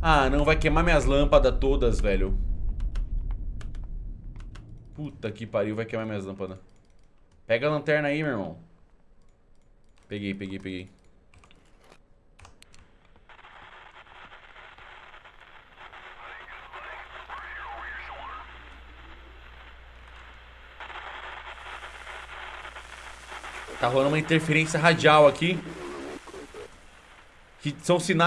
Ah, não, vai queimar minhas lâmpadas todas, velho. Puta que pariu, vai queimar minhas lâmpadas. Pega a lanterna aí, meu irmão. Peguei, peguei, peguei. Tá rolando uma interferência radial aqui. Que são sinais